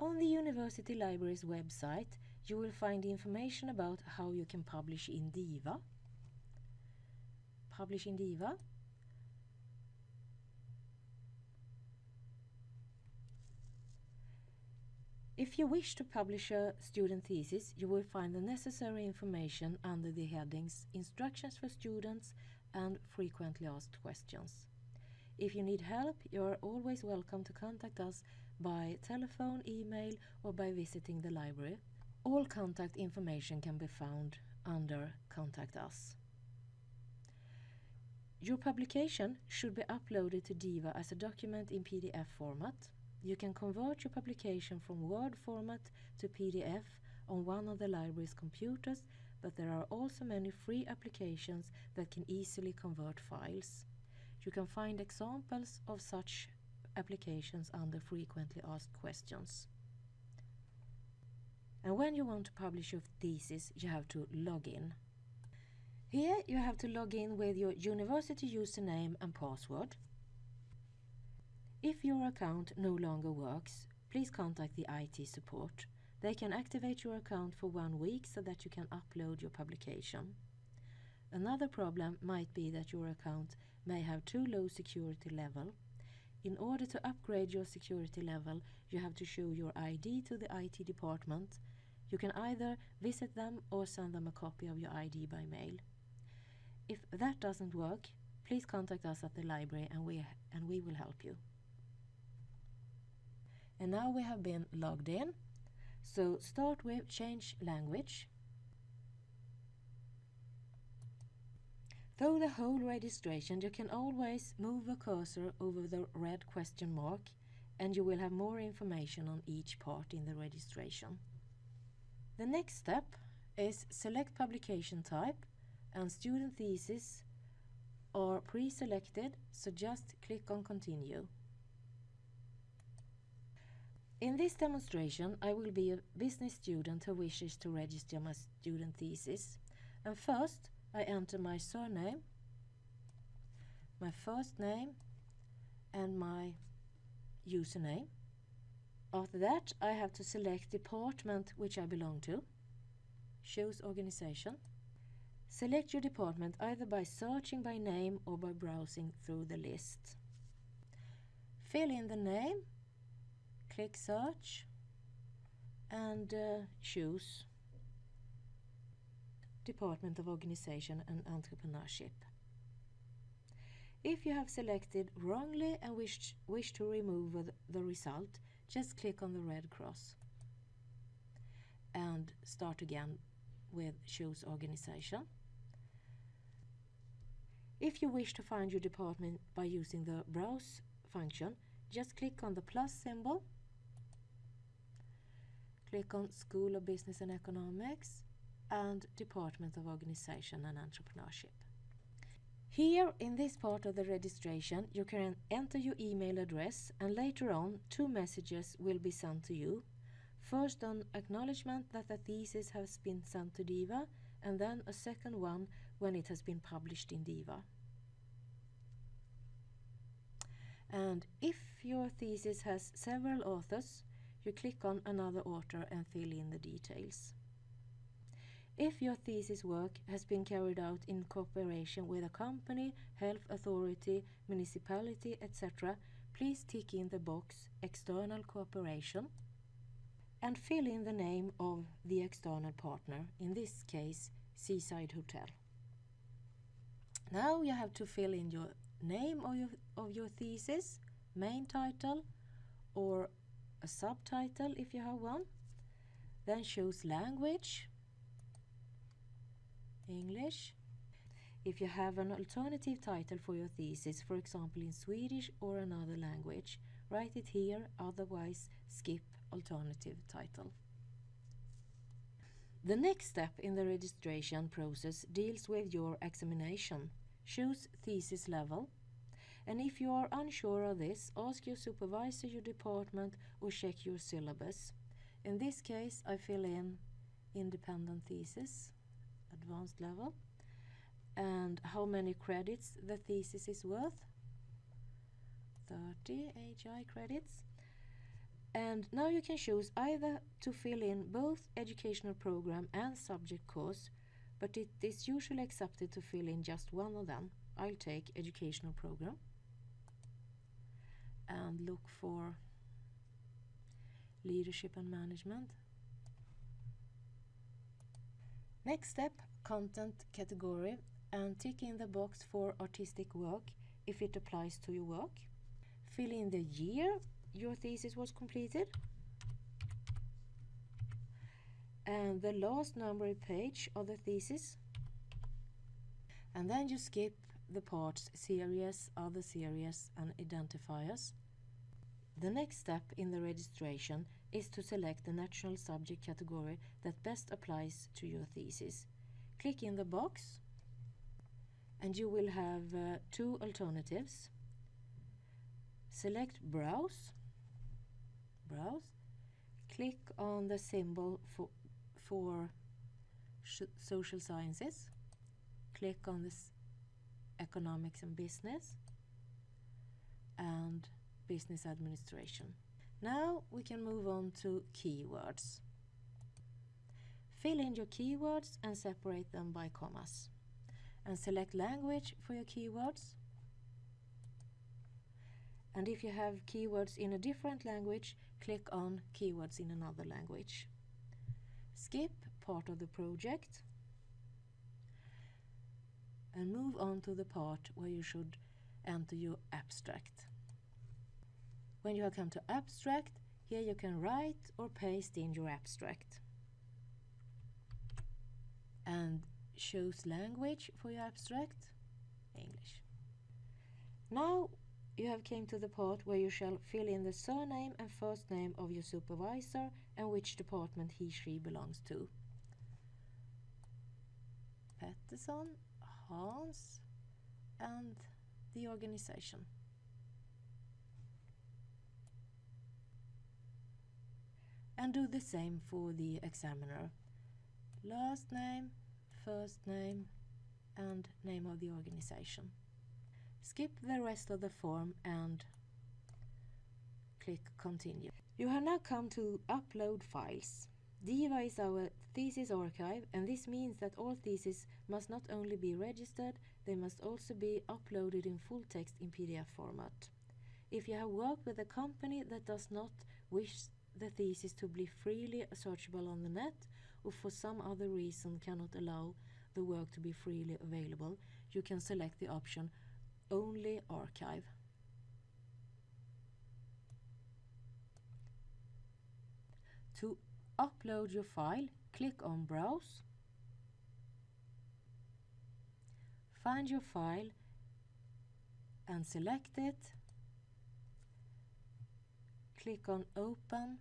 On the University Library's website you will find information about how you can publish in DIVA. Publish in DIVA. If you wish to publish a student thesis, you will find the necessary information under the headings Instructions for Students and Frequently Asked Questions. If you need help, you are always welcome to contact us by telephone, email or by visiting the library. All contact information can be found under Contact Us. Your publication should be uploaded to DIVA as a document in PDF format. You can convert your publication from Word format to PDF on one of the library's computers, but there are also many free applications that can easily convert files. You can find examples of such applications under frequently asked questions. And when you want to publish your thesis, you have to log in. Here you have to log in with your university username and password. If your account no longer works, please contact the IT support. They can activate your account for one week so that you can upload your publication. Another problem might be that your account may have too low security level. In order to upgrade your security level, you have to show your ID to the IT department. You can either visit them or send them a copy of your ID by mail. If that doesn't work, please contact us at the library and we, and we will help you. And now we have been logged in. So start with change language. Through the whole registration you can always move the cursor over the red question mark and you will have more information on each part in the registration. The next step is select publication type and student thesis are pre-selected so just click on continue. In this demonstration I will be a business student who wishes to register my student thesis and first I enter my surname, my first name and my username. After that I have to select department which I belong to, choose organization. Select your department either by searching by name or by browsing through the list. Fill in the name, click search and uh, choose Department of Organization and Entrepreneurship. If you have selected wrongly and wish, wish to remove the result, just click on the red cross and start again with Choose Organization. If you wish to find your department by using the Browse function, just click on the plus symbol, click on School of Business and Economics, and Department of Organization and Entrepreneurship. Here in this part of the registration you can enter your email address and later on two messages will be sent to you. First an acknowledgement that the thesis has been sent to DIVA and then a second one when it has been published in DIVA. And if your thesis has several authors, you click on another author and fill in the details. If your thesis work has been carried out in cooperation with a company, health authority, municipality, etc., please tick in the box External Cooperation and fill in the name of the external partner, in this case Seaside Hotel. Now you have to fill in your name of your, of your thesis, main title or a subtitle if you have one. Then choose language English. If you have an alternative title for your thesis, for example in Swedish or another language, write it here, otherwise skip alternative title. The next step in the registration process deals with your examination. Choose thesis level. And if you are unsure of this, ask your supervisor, your department or check your syllabus. In this case, I fill in independent thesis advanced level and how many credits the thesis is worth 30 HI credits And now you can choose either to fill in both educational program and subject course, but it is usually accepted to fill in just one of them. I'll take educational program and look for leadership and management. Next step, content category and tick in the box for artistic work if it applies to your work. Fill in the year your thesis was completed and the last numbered page of the thesis and then you skip the parts series, other series and identifiers. The next step in the registration is to select the national subject category that best applies to your thesis. Click in the box and you will have uh, two alternatives. Select Browse, Browse, click on the symbol for, for social sciences, click on this economics and business and business administration. Now we can move on to keywords. Fill in your keywords and separate them by commas. And select language for your keywords. And if you have keywords in a different language, click on keywords in another language. Skip part of the project and move on to the part where you should enter your abstract. When you have come to abstract, here you can write or paste in your abstract. And choose language for your abstract, English. Now you have came to the part where you shall fill in the surname and first name of your supervisor and which department he she belongs to. Pettersson Hans and the organization. And do the same for the examiner. Last name, first name and name of the organization. Skip the rest of the form and click continue. You have now come to upload files. DIVA is our thesis archive and this means that all theses must not only be registered, they must also be uploaded in full text in PDF format. If you have worked with a company that does not wish the thesis to be freely searchable on the net or for some other reason cannot allow the work to be freely available, you can select the option Only Archive. To upload your file, click on Browse. Find your file and select it. Click on Open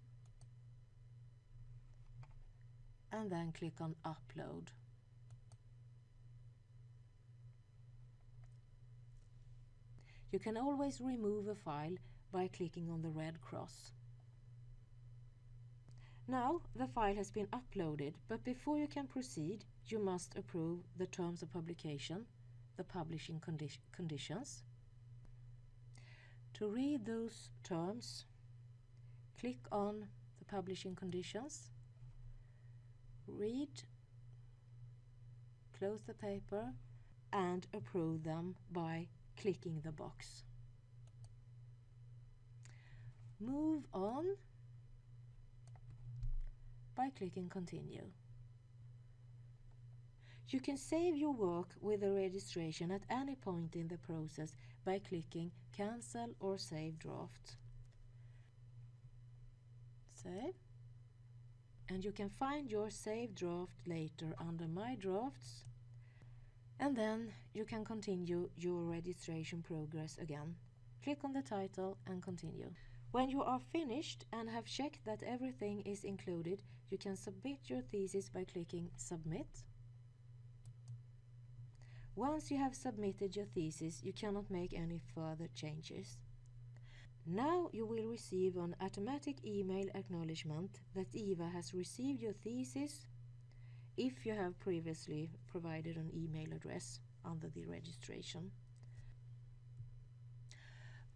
and then click on Upload. You can always remove a file by clicking on the red cross. Now the file has been uploaded, but before you can proceed, you must approve the terms of publication, the publishing condi conditions. To read those terms, click on the publishing conditions, read, close the paper and approve them by clicking the box. Move on by clicking continue. You can save your work with the registration at any point in the process by clicking cancel or save draft. Save. And you can find your saved draft later under my drafts and then you can continue your registration progress again. Click on the title and continue. When you are finished and have checked that everything is included, you can submit your thesis by clicking Submit. Once you have submitted your thesis, you cannot make any further changes. Now you will receive an automatic email acknowledgement that DIVA has received your thesis if you have previously provided an email address under the registration.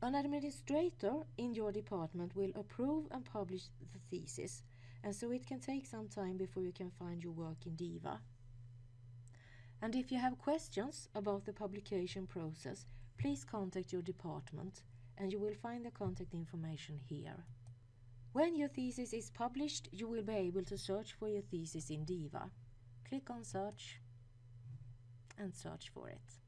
An administrator in your department will approve and publish the thesis, and so it can take some time before you can find your work in DIVA. And if you have questions about the publication process, please contact your department and you will find the contact information here. When your thesis is published, you will be able to search for your thesis in DIVA. Click on search and search for it.